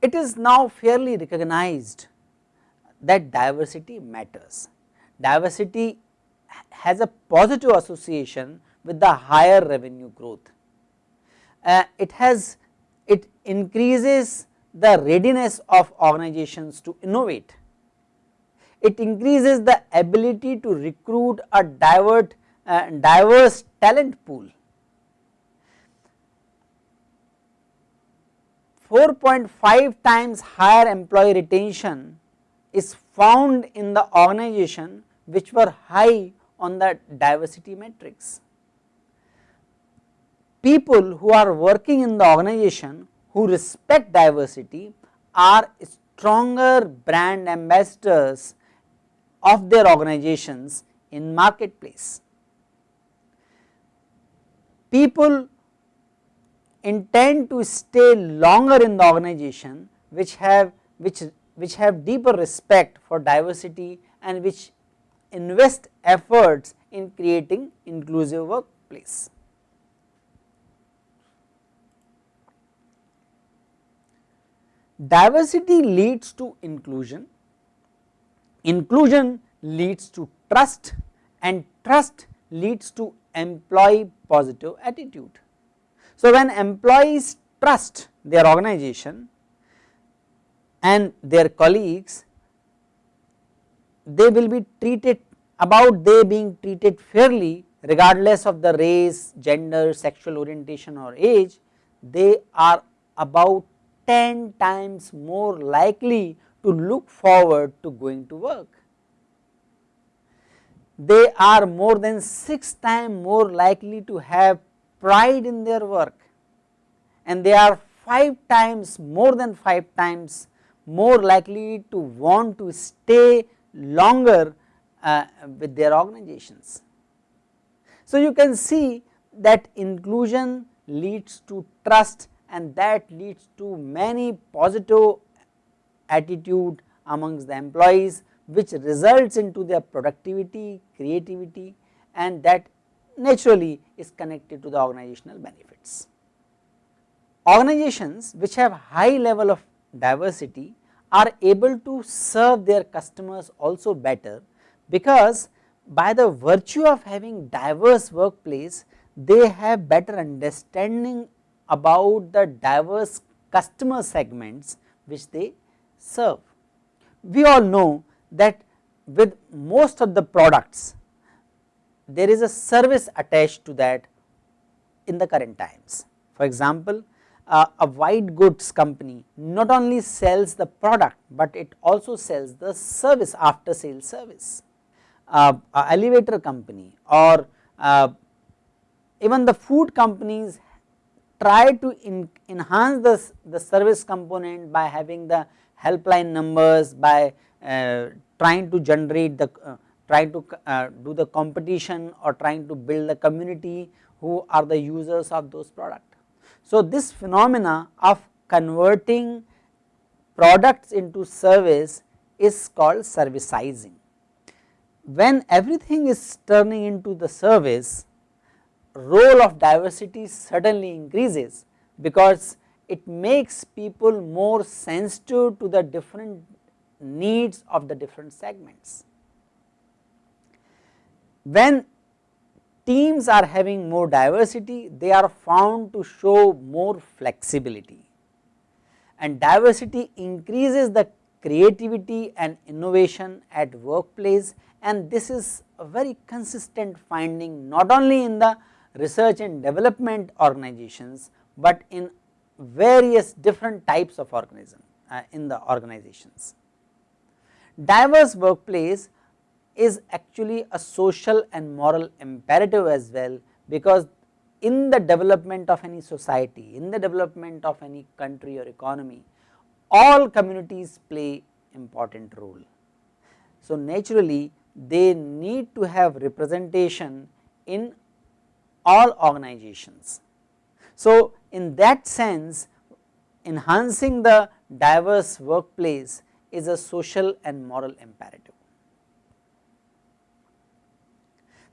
It is now fairly recognized that diversity matters. Diversity has a positive association with the higher revenue growth. Uh, it has it increases the readiness of organizations to innovate. It increases the ability to recruit a divert, uh, diverse talent pool. 4.5 times higher employee retention is found in the organization which were high on the diversity matrix. People who are working in the organization who respect diversity are stronger brand ambassadors of their organizations in marketplace. People intend to stay longer in the organization which have which which have deeper respect for diversity and which invest efforts in creating inclusive workplace. Diversity leads to inclusion, inclusion leads to trust and trust leads to employee positive attitude. So, when employees trust their organization and their colleagues, they will be treated about they being treated fairly regardless of the race, gender, sexual orientation or age, they are about 10 times more likely to look forward to going to work. They are more than 6 times more likely to have pride in their work and they are 5 times more than 5 times more likely to want to stay longer uh, with their organizations. So, you can see that inclusion leads to trust and that leads to many positive attitude amongst the employees which results into their productivity, creativity and that naturally is connected to the organizational benefits. Organizations which have high level of diversity are able to serve their customers also better because by the virtue of having diverse workplace they have better understanding about the diverse customer segments which they serve. We all know that with most of the products there is a service attached to that in the current times. For example, uh, a white goods company not only sells the product, but it also sells the service after sales service. Uh, elevator company or uh, even the food companies try to enhance the, the service component by having the helpline numbers by uh, trying to generate the uh, trying to uh, do the competition or trying to build the community who are the users of those products. So, this phenomena of converting products into service is called servicizing. When everything is turning into the service, role of diversity suddenly increases because it makes people more sensitive to the different needs of the different segments. When teams are having more diversity, they are found to show more flexibility and diversity increases the creativity and innovation at workplace and this is a very consistent finding not only in the research and development organizations, but in various different types of organism uh, in the organizations. Diverse workplace is actually a social and moral imperative as well because in the development of any society, in the development of any country or economy, all communities play important role. So, naturally they need to have representation in all organizations. So, in that sense enhancing the diverse workplace is a social and moral imperative.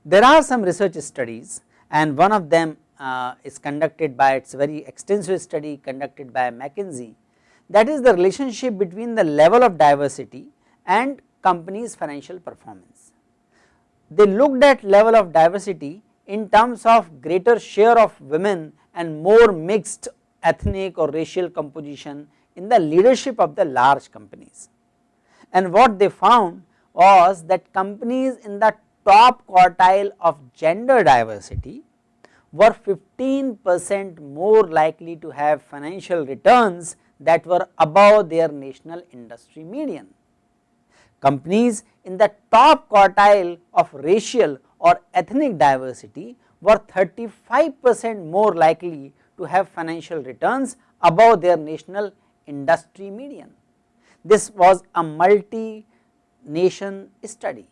There are some research studies and one of them uh, is conducted by its very extensive study conducted by McKinsey that is the relationship between the level of diversity and company's financial performance. They looked at level of diversity in terms of greater share of women and more mixed ethnic or racial composition in the leadership of the large companies. And what they found was that companies in the top quartile of gender diversity were 15 percent more likely to have financial returns that were above their national industry median. Companies in the top quartile of racial or ethnic diversity were 35 percent more likely to have financial returns above their national industry median. This was a multi nation study.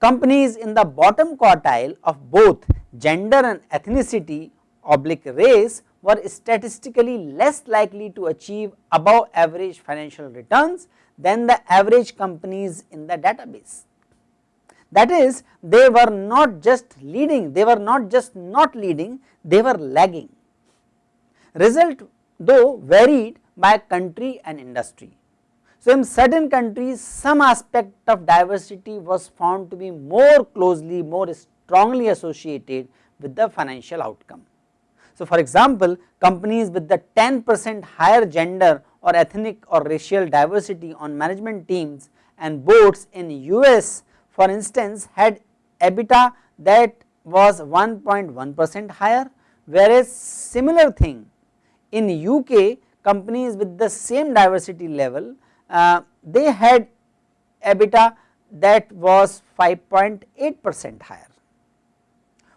Companies in the bottom quartile of both gender and ethnicity oblique race were statistically less likely to achieve above average financial returns than the average companies in the database. That is they were not just leading, they were not just not leading, they were lagging. Result though varied by country and industry. So, in certain countries some aspect of diversity was found to be more closely, more strongly associated with the financial outcome. So, for example, companies with the 10 percent higher gender or ethnic or racial diversity on management teams and boards in US for instance had EBITDA that was 1.1 percent higher whereas similar thing in UK companies with the same diversity level uh, they had EBITDA that was 5.8 percent higher.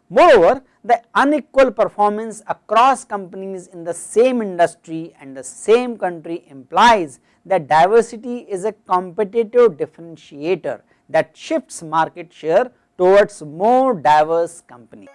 Moreover, the unequal performance across companies in the same industry and the same country implies that diversity is a competitive differentiator that shifts market share towards more diverse companies.